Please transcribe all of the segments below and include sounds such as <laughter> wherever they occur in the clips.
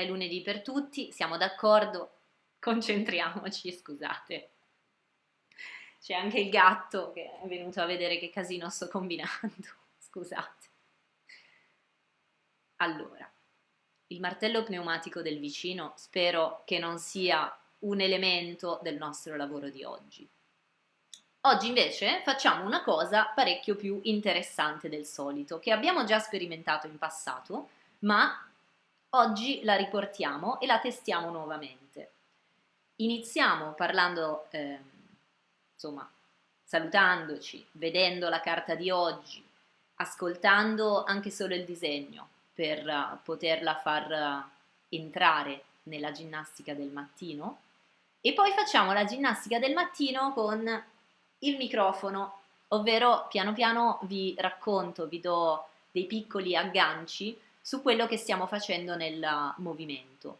è lunedì per tutti, siamo d'accordo, concentriamoci, scusate. C'è anche il gatto che è venuto a vedere che casino sto combinando, <laughs> scusate. Allora, il martello pneumatico del vicino spero che non sia un elemento del nostro lavoro di oggi. Oggi invece facciamo una cosa parecchio più interessante del solito, che abbiamo già sperimentato in passato, ma oggi la riportiamo e la testiamo nuovamente. Iniziamo parlando, eh, insomma, salutandoci, vedendo la carta di oggi, ascoltando anche solo il disegno, per uh, poterla far uh, entrare nella ginnastica del mattino e poi facciamo la ginnastica del mattino con il microfono, ovvero piano piano vi racconto, vi do dei piccoli agganci su quello che stiamo facendo nel movimento.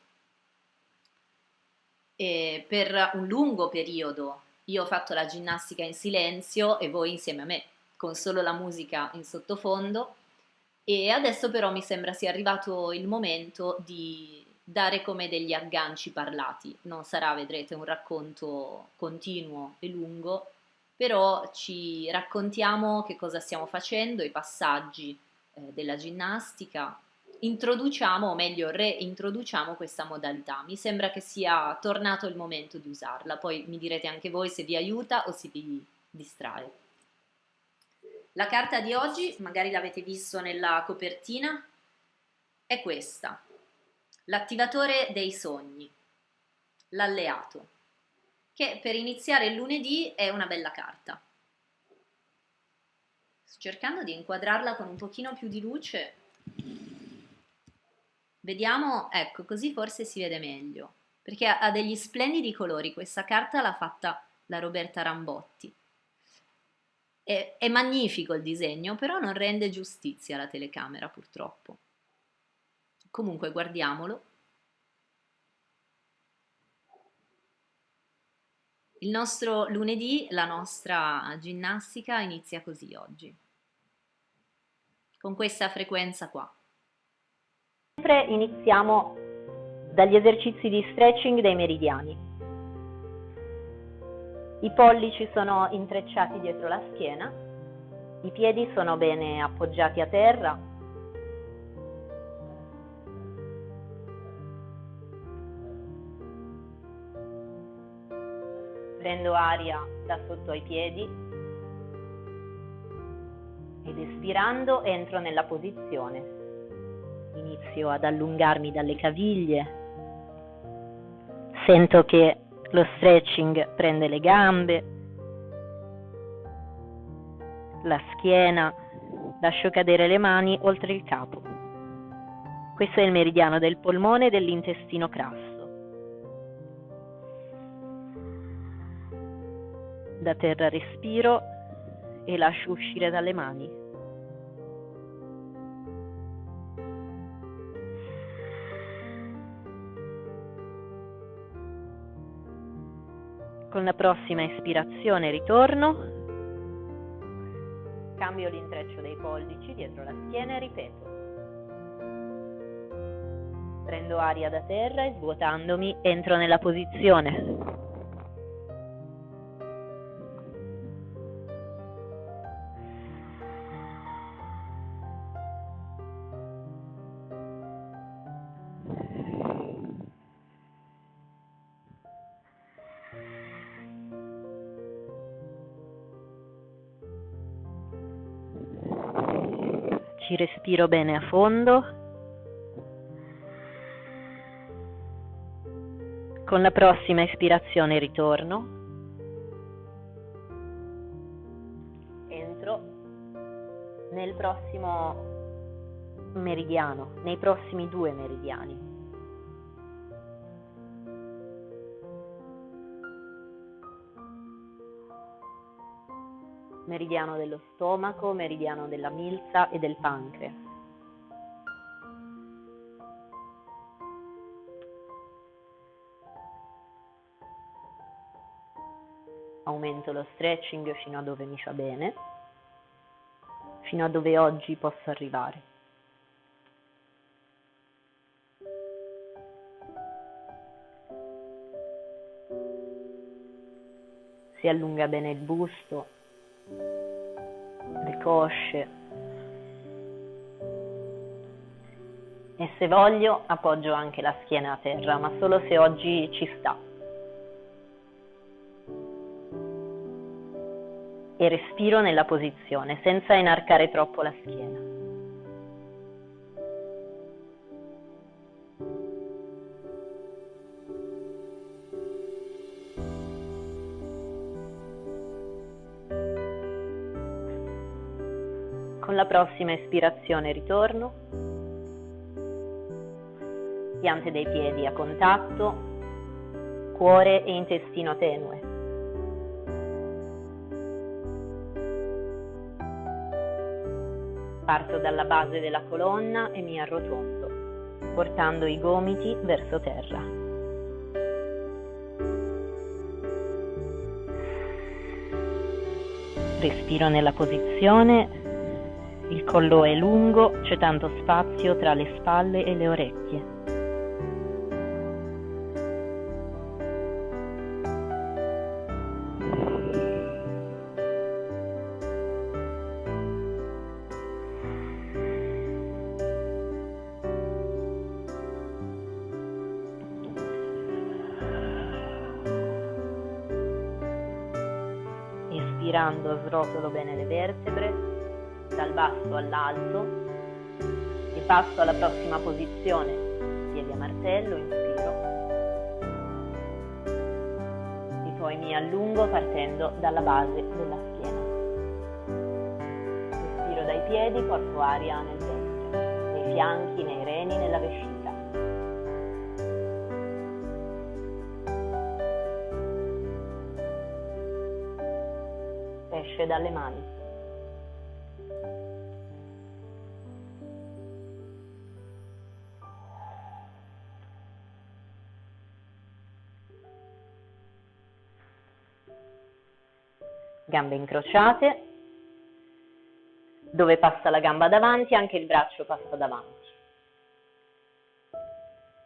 E per un lungo periodo io ho fatto la ginnastica in silenzio e voi insieme a me, con solo la musica in sottofondo e adesso però mi sembra sia arrivato il momento di dare come degli agganci parlati. Non sarà, vedrete, un racconto continuo e lungo, però ci raccontiamo che cosa stiamo facendo, i passaggi eh, della ginnastica, introduciamo, o meglio reintroduciamo questa modalità. Mi sembra che sia tornato il momento di usarla, poi mi direte anche voi se vi aiuta o se vi distrae. La carta di oggi, magari l'avete visto nella copertina, è questa, l'attivatore dei sogni, l'alleato, che per iniziare il lunedì è una bella carta. Sto cercando di inquadrarla con un pochino più di luce. Vediamo, ecco, così forse si vede meglio, perché ha degli splendidi colori, questa carta l'ha fatta la Roberta Rambotti. È, è magnifico il disegno, però non rende giustizia alla telecamera purtroppo. Comunque guardiamolo. Il nostro lunedì, la nostra ginnastica inizia così oggi, con questa frequenza qua. Sempre iniziamo dagli esercizi di stretching dei meridiani. I pollici sono intrecciati dietro la schiena, i piedi sono bene appoggiati a terra. Prendo aria da sotto ai piedi ed espirando entro nella posizione. Inizio ad allungarmi dalle caviglie. Sento che lo stretching prende le gambe, la schiena, lascio cadere le mani oltre il capo. Questo è il meridiano del polmone e dell'intestino crasso. Da terra respiro e lascio uscire dalle mani. Con la prossima ispirazione ritorno, cambio l'intreccio dei pollici dietro la schiena e ripeto. Prendo aria da terra e svuotandomi entro nella posizione. Respiro bene a fondo. Con la prossima ispirazione ritorno. Entro nel prossimo meridiano, nei prossimi due meridiani. meridiano dello stomaco, meridiano della milza e del pancreas. aumento lo stretching fino a dove mi fa bene, fino a dove oggi posso arrivare. Si allunga bene il busto, le cosce. E se voglio appoggio anche la schiena a terra, ma solo se oggi ci sta. E respiro nella posizione senza inarcare troppo la schiena. Con la prossima espirazione ritorno. Piante dei piedi a contatto, cuore e intestino tenue. Parto dalla base della colonna e mi arrotondo, portando i gomiti verso terra. Respiro nella posizione il collo è lungo, c'è tanto spazio tra le spalle e le orecchie. Espirando srotolo bene le vertebre dal basso all'alto e passo alla prossima posizione, piedi a martello, inspiro e poi mi allungo partendo dalla base della schiena. Respiro dai piedi, porto aria nel ventre, nei fianchi, nei reni, nella vescica. Esce dalle mani. gambe incrociate, dove passa la gamba davanti anche il braccio passa davanti.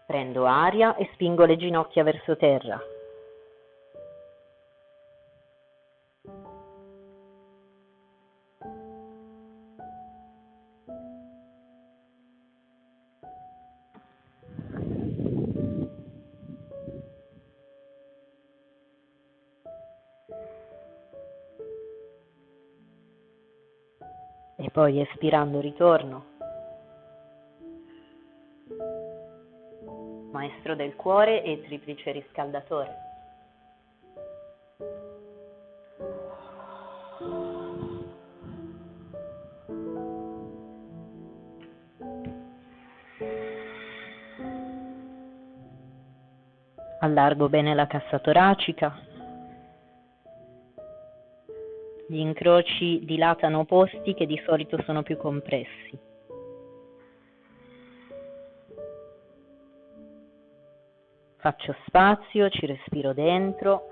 Prendo aria e spingo le ginocchia verso terra. Poi espirando ritorno. Maestro del cuore e triplice riscaldatore. Allargo bene la cassa toracica, gli incroci dilatano posti che di solito sono più compressi. Faccio spazio, ci respiro dentro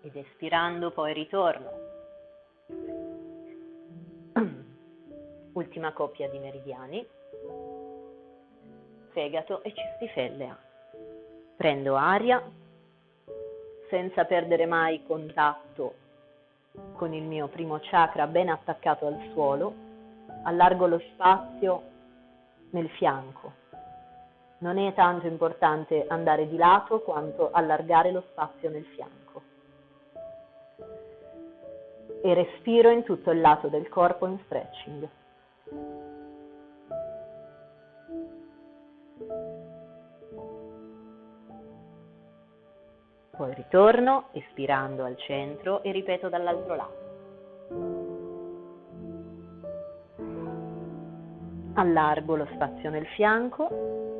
ed espirando poi ritorno. <clears throat> Ultima coppia di meridiani. Fegato e cistifellea. Prendo aria senza perdere mai contatto con il mio primo chakra ben attaccato al suolo, allargo lo spazio nel fianco. Non è tanto importante andare di lato quanto allargare lo spazio nel fianco. E respiro in tutto il lato del corpo in stretching. Poi ritorno, espirando al centro e ripeto dall'altro lato. Allargo lo spazio nel fianco.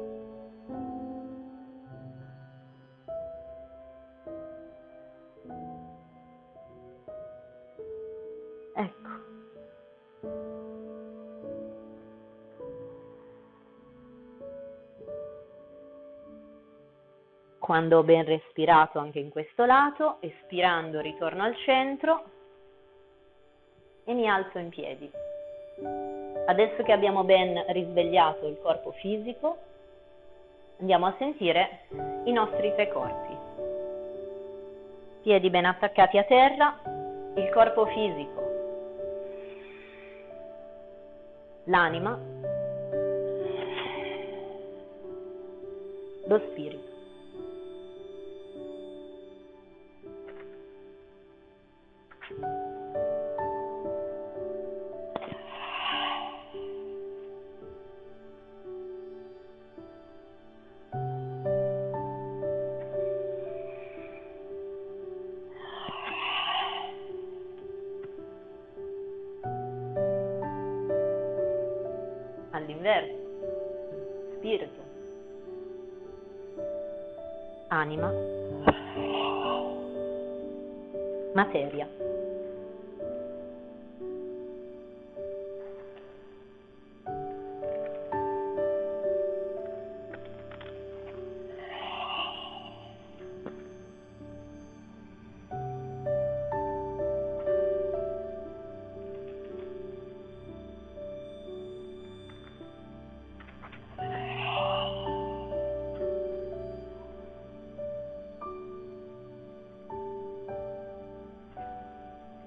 Quando ho ben respirato anche in questo lato, espirando ritorno al centro e mi alzo in piedi. Adesso che abbiamo ben risvegliato il corpo fisico, andiamo a sentire i nostri tre corpi. piedi ben attaccati a terra, il corpo fisico, l'anima, lo spirito.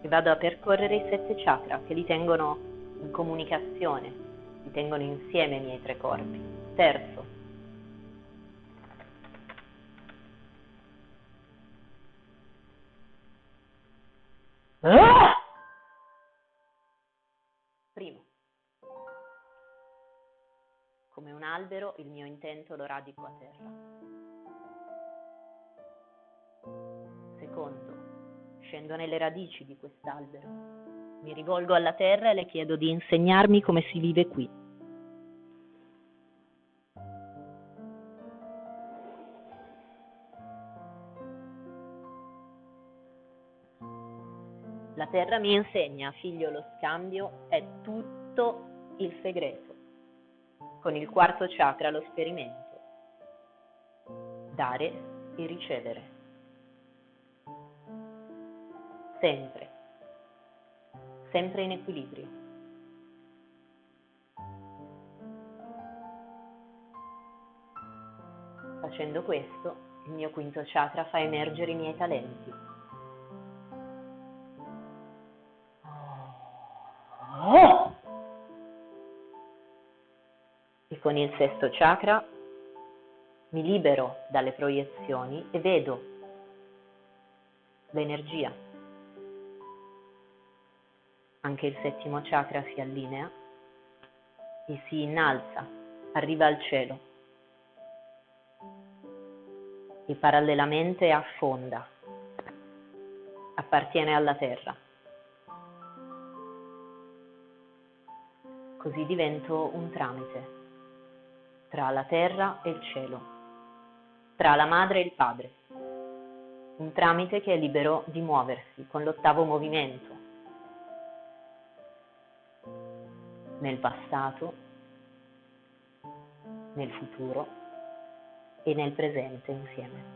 E vado a percorrere i sette chakra che li tengono in comunicazione, li tengono insieme i miei tre corpi. Terzo. Primo. Come un albero il mio intento lo radico a terra. Scendo nelle radici di quest'albero. Mi rivolgo alla terra e le chiedo di insegnarmi come si vive qui. La terra mi insegna, figlio, lo scambio è tutto il segreto. Con il quarto chakra lo sperimento. Dare e ricevere. Sempre, sempre in equilibrio. Facendo questo, il mio quinto chakra fa emergere i miei talenti. E con il sesto chakra mi libero dalle proiezioni e vedo l'energia anche il settimo chakra si allinea e si innalza, arriva al cielo e parallelamente affonda, appartiene alla terra. Così divento un tramite tra la terra e il cielo, tra la madre e il padre, un tramite che è libero di muoversi con l'ottavo movimento nel passato, nel futuro e nel presente insieme.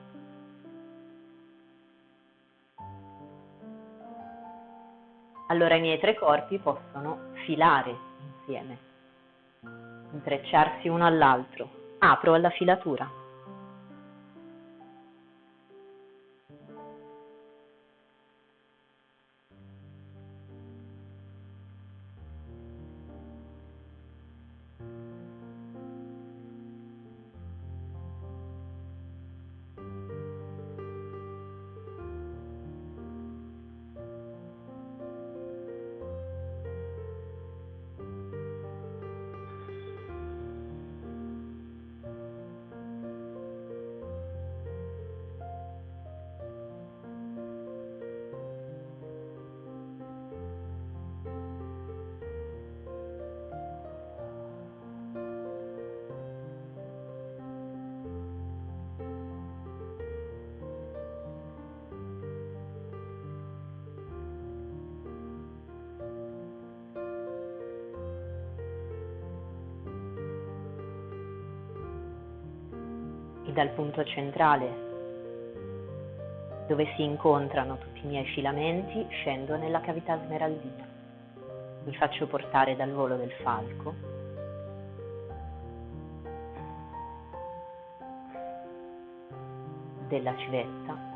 Allora i miei tre corpi possono filare insieme, intrecciarsi uno all'altro. Apro alla filatura. e dal punto centrale, dove si incontrano tutti i miei filamenti, scendo nella cavità smeraldina. Mi faccio portare dal volo del falco. Della civetta.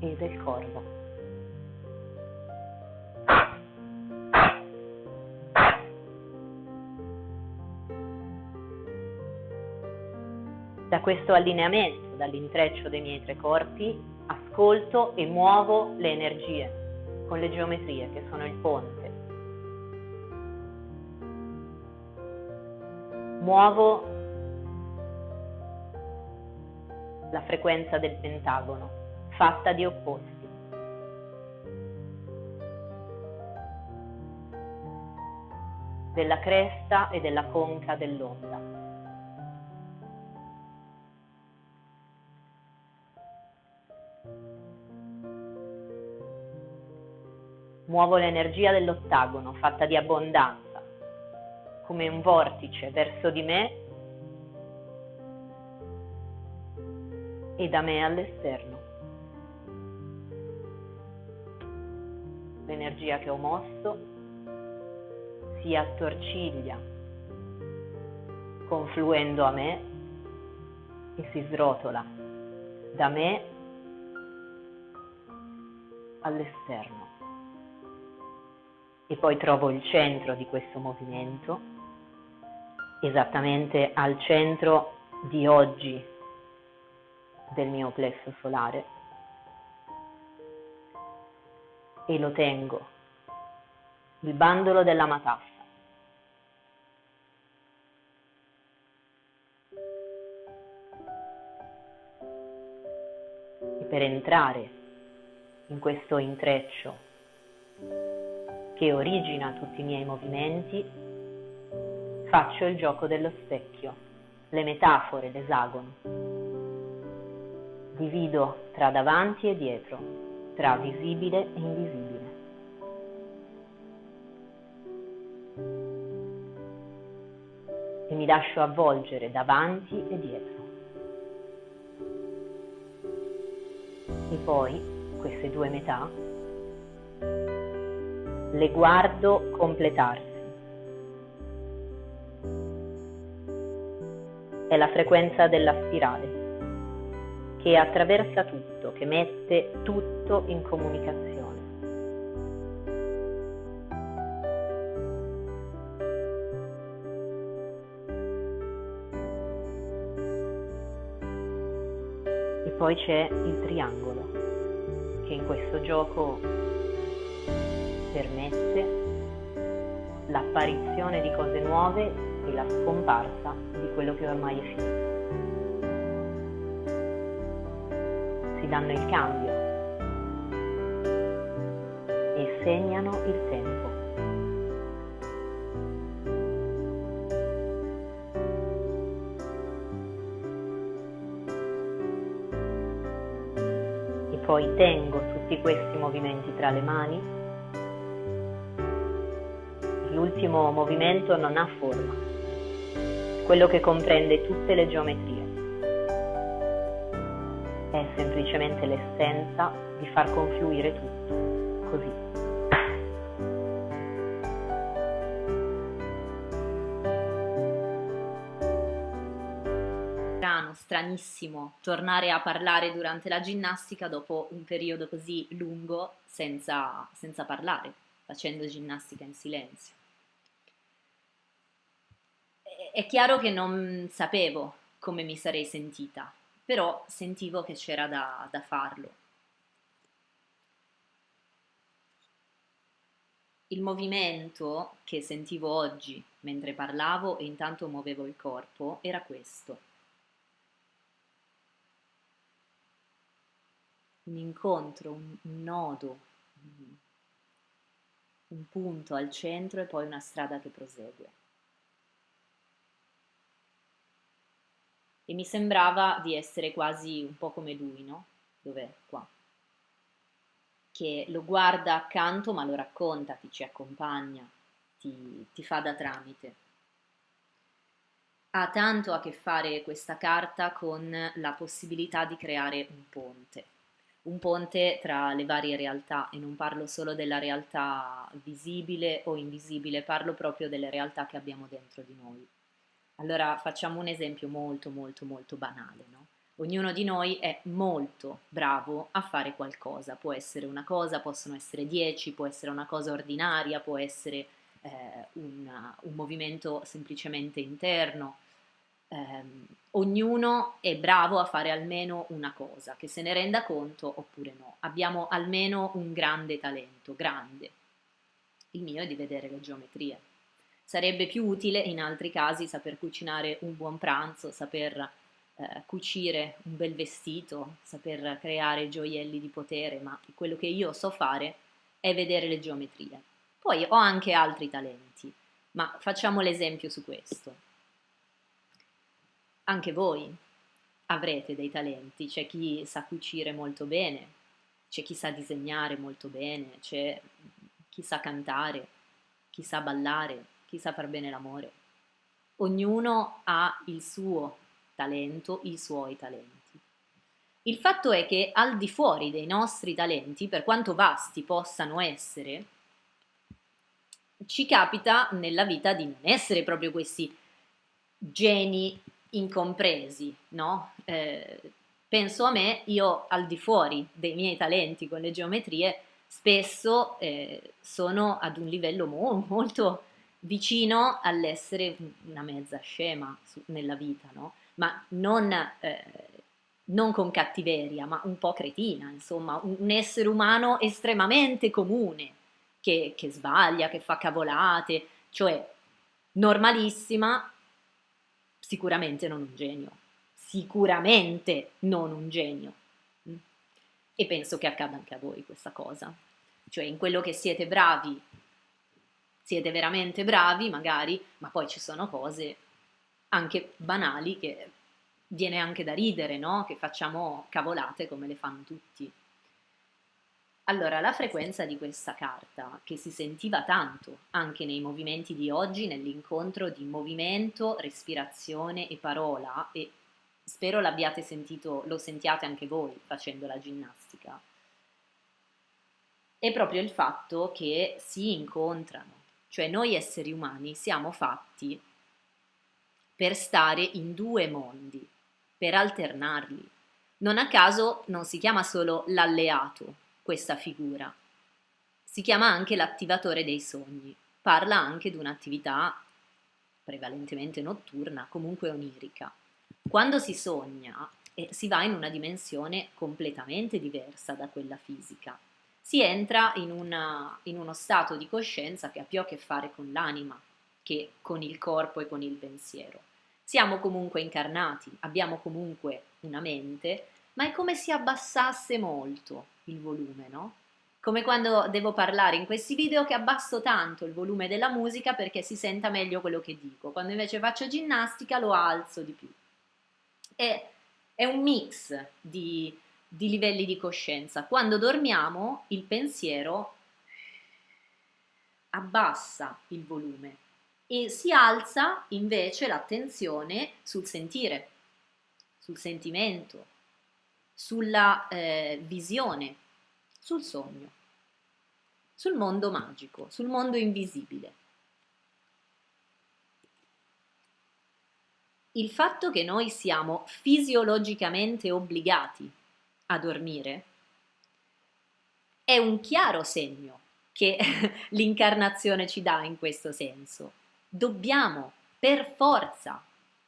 E del corvo. Da questo allineamento, dall'intreccio dei miei tre corpi, ascolto e muovo le energie con le geometrie che sono il ponte. Muovo la frequenza del pentagono, fatta di opposti. della cresta e della conca dell'onda. Muovo l'energia dell'ottagono fatta di abbondanza, come un vortice verso di me e da me all'esterno. L'energia che ho mosso si attorciglia, confluendo a me e si srotola da me all'esterno e poi trovo il centro di questo movimento, esattamente al centro di oggi del mio plesso solare e lo tengo, il bandolo della matassa. E per entrare in questo intreccio che origina tutti i miei movimenti, faccio il gioco dello specchio, le metafore, l'esagono. Divido tra davanti e dietro, tra visibile e invisibile. E mi lascio avvolgere davanti e dietro. E poi queste due metà le guardo completarsi. È la frequenza della spirale che attraversa tutto, che mette tutto in comunicazione. E poi c'è il triangolo, che in questo gioco permette l'apparizione di cose nuove e la scomparsa di quello che ormai è finito. Si danno il cambio e segnano il tempo. E poi tengo tutti questi movimenti tra le mani l'ultimo movimento non ha forma, quello che comprende tutte le geometrie. È semplicemente l'essenza di far confluire tutto, così. Stranissimo tornare a parlare durante la ginnastica dopo un periodo così lungo senza, senza parlare, facendo ginnastica in silenzio è chiaro che non sapevo come mi sarei sentita, però sentivo che c'era da, da farlo. Il movimento che sentivo oggi mentre parlavo e intanto muovevo il corpo era questo. Un incontro, un, nodo, un punto al centro e poi una strada che prosegue. E mi sembrava di essere quasi un po' come lui, no? Dov'è? Qua. Che lo guarda accanto ma lo racconta, ti ci accompagna, ti, ti fa da tramite. Ha tanto a che fare questa carta con la possibilità di creare un ponte, un ponte tra le varie realtà e non parlo solo della realtà visibile o invisibile, parlo proprio delle realtà che abbiamo dentro di noi. Allora facciamo un esempio molto molto molto banale, no? Ognuno di noi è molto bravo a fare qualcosa, può essere una cosa, possono essere dieci, può essere una cosa ordinaria, può essere eh, una, un movimento semplicemente interno. Eh, ognuno è bravo a fare almeno una cosa, che se ne renda conto oppure no. Abbiamo almeno un grande talento, grande. Il mio è di vedere le geometrie. Sarebbe più utile in altri casi saper cucinare un buon pranzo, saper eh, cucire un bel vestito, saper creare gioielli di potere, ma quello che io so fare è vedere le geometrie. Poi ho anche altri talenti, ma facciamo l'esempio su questo. Anche voi avrete dei talenti, c'è chi sa cucire molto bene, c'è chi sa disegnare molto bene, c'è chi sa cantare, chi sa ballare, chi sa far bene l'amore. Ognuno ha il suo talento, i suoi talenti. Il fatto è che al di fuori dei nostri talenti, per quanto vasti possano essere, ci capita nella vita di non essere proprio questi geni incompresi, no? Eh, penso a me, io al di fuori dei miei talenti con le geometrie, spesso eh, sono ad un livello mo- molto vicino all'essere una mezza scema su, nella vita, no? ma non, eh, non, con cattiveria, ma un po' cretina, insomma, un, un essere umano estremamente comune, che, che sbaglia, che fa cavolate, cioè normalissima, sicuramente non un genio, sicuramente non un genio. Mm? E penso che accada anche a voi questa cosa. Cioè in quello che siete bravi, siete veramente bravi magari, ma poi ci sono cose anche banali che viene anche da ridere, no? Che facciamo cavolate come le fanno tutti. Allora, la frequenza di questa carta, che si sentiva tanto anche nei movimenti di oggi, nell'incontro di movimento, respirazione e parola, e spero l'abbiate sentito, lo sentiate anche voi facendo la ginnastica, è proprio il fatto che si incontrano, cioè noi esseri umani siamo fatti per stare in due mondi, per alternarli. Non a caso non si chiama solo l'alleato questa figura, si chiama anche l'attivatore dei sogni, parla anche di un'attività prevalentemente notturna, comunque onirica. Quando si sogna eh, si va in una dimensione completamente diversa da quella fisica. Si entra in, una, in uno stato di coscienza che ha più a che fare con l'anima che con il corpo e con il pensiero. Siamo comunque incarnati, abbiamo comunque una mente, ma è come se abbassasse molto il volume, no? Come quando devo parlare in questi video che abbasso tanto il volume della musica perché si senta meglio quello che dico, quando invece faccio ginnastica lo alzo di più. È, è un mix di, di livelli di coscienza. Quando dormiamo il pensiero abbassa il volume e si alza invece l'attenzione sul sentire, sul sentimento, sulla eh, visione, sul sogno, sul mondo magico, sul mondo invisibile. Il fatto che noi siamo fisiologicamente obbligati a dormire è un chiaro segno che <laughs> l'incarnazione ci dà in questo senso dobbiamo per forza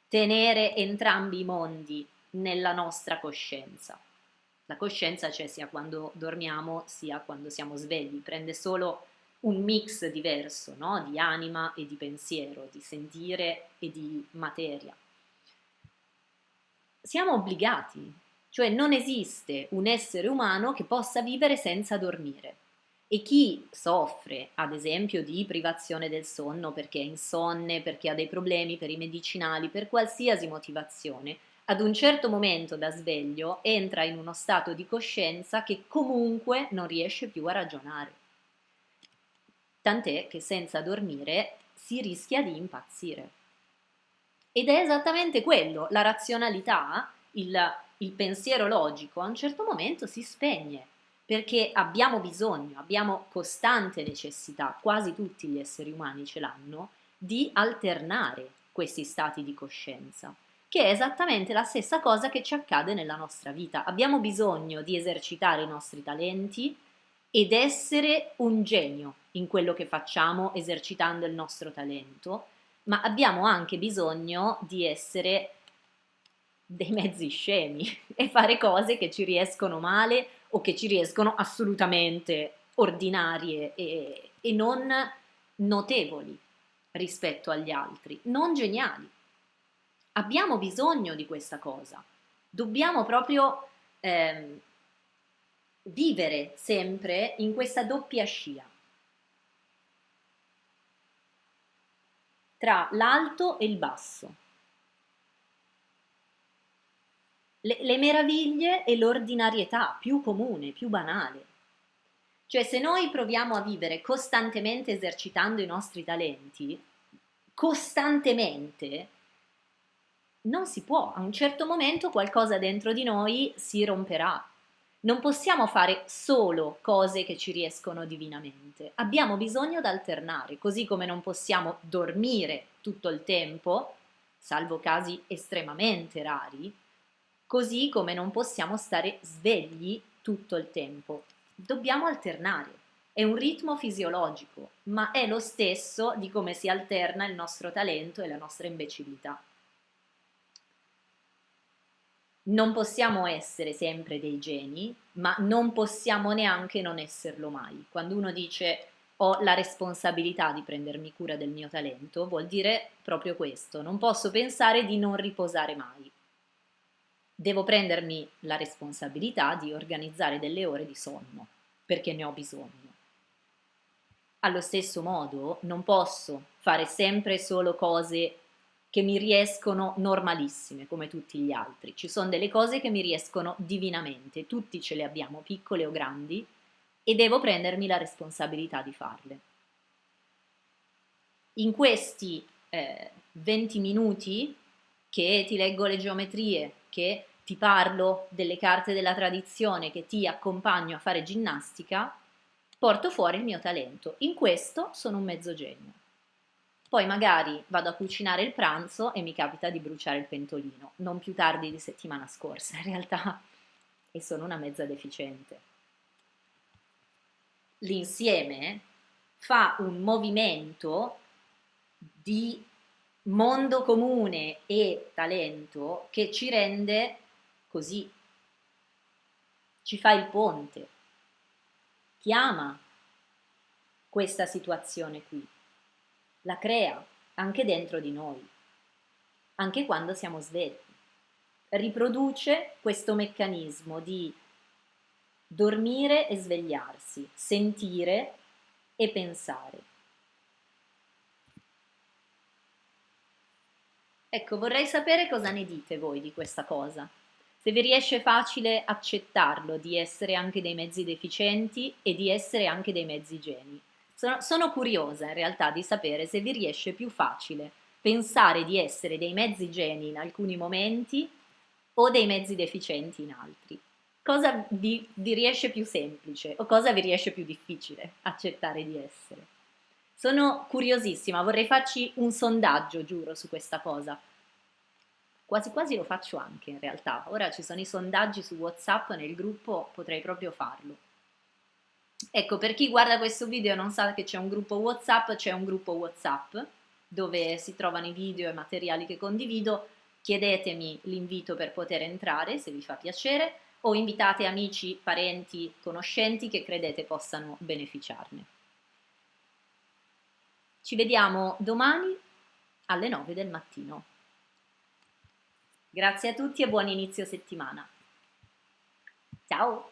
tenere entrambi i mondi nella nostra coscienza. La coscienza c'è sia quando dormiamo sia quando siamo svegli, prende solo un mix diverso no? di anima e di pensiero, di sentire e di materia. Siamo obbligati, cioè non esiste un essere umano che possa vivere senza dormire. E chi soffre, ad esempio, di privazione del sonno perché è insonne, perché ha dei problemi per i medicinali, per qualsiasi motivazione, ad un certo momento da sveglio entra in uno stato di coscienza che comunque non riesce più a ragionare. Tant'è che senza dormire si rischia di impazzire. Ed è esattamente quello, la razionalità, il, il pensiero logico, a un certo momento si spegne perché abbiamo bisogno, abbiamo costante necessità, quasi tutti gli esseri umani ce l'hanno, di alternare questi stati di coscienza. che è esattamente la stessa cosa che ci accade nella nostra vita. Abbiamo bisogno di esercitare i nostri talenti ed essere un genio in quello che facciamo esercitando il nostro talento, ma abbiamo anche bisogno di essere dei mezzi scemi <laughs> e fare cose che ci riescono male o che ci riescono assolutamente ordinarie e, e non notevoli rispetto agli altri, non geniali. Abbiamo bisogno di questa cosa. Dobbiamo proprio eh, vivere sempre in questa doppia scia. Tra l'alto e il basso. Le, le meraviglie e l'ordinarietà più comune, più banale. Cioè se noi proviamo a vivere costantemente esercitando i nostri talenti, costantemente, non si può, a un certo momento qualcosa dentro di noi si romperà. Non possiamo fare solo cose che ci riescono divinamente, abbiamo bisogno di alternare, così come non possiamo dormire tutto il tempo, salvo casi estremamente rari, così come non possiamo stare svegli tutto il tempo. Dobbiamo alternare. È un ritmo fisiologico, ma è lo stesso di come si alterna il nostro talento e la nostra imbecillità. Non possiamo essere sempre dei geni, ma non possiamo neanche non esserlo mai. Quando uno dice ho la responsabilità di prendermi cura del mio talento, vuol dire proprio questo, non posso pensare di non riposare mai. Devo prendermi la responsabilità di organizzare delle ore di sonno, perché ne ho bisogno. Allo stesso modo non posso fare sempre solo cose che mi riescono normalissime come tutti gli altri. Ci sono delle cose che mi riescono divinamente, tutti ce le abbiamo, piccole o grandi, e devo prendermi la responsabilità di farle. In questi eh, 20 minuti che ti leggo le geometrie, che ti parlo delle carte della tradizione, che ti accompagno a fare ginnastica, porto fuori il mio talento. In questo sono un mezzo genio. Poi magari vado a cucinare il pranzo e mi capita di bruciare il pentolino, non più tardi di settimana scorsa in realtà, e sono una mezza deficiente. L'insieme fa un movimento di mondo comune e talento che ci rende così, ci fa il ponte, chiama questa situazione qui la crea anche dentro di noi, anche quando siamo svegli. Riproduce questo meccanismo di dormire e svegliarsi, sentire e pensare. Ecco, vorrei sapere cosa ne dite voi di questa cosa. Se vi riesce facile accettarlo di essere anche dei mezzi deficienti e di essere anche dei mezzi geni. Sono, sono curiosa in realtà di sapere se vi riesce più facile pensare di essere dei mezzi geni in alcuni momenti o dei mezzi deficienti in altri. Cosa vi, vi riesce più semplice o cosa vi riesce più difficile accettare di essere? Sono curiosissima, vorrei farci un sondaggio, giuro, su questa cosa. Quasi quasi lo faccio anche in realtà. Ora ci sono i sondaggi su WhatsApp nel gruppo, potrei proprio farlo. Ecco, per chi guarda questo video e non sa che c'è un gruppo WhatsApp, c'è un gruppo WhatsApp dove si trovano i video e materiali che condivido. Chiedetemi l'invito per poter entrare se vi fa piacere o invitate amici, parenti, conoscenti che credete possano beneficiarne. Ci vediamo domani alle 9 del mattino. Grazie a tutti e buon inizio settimana. Ciao!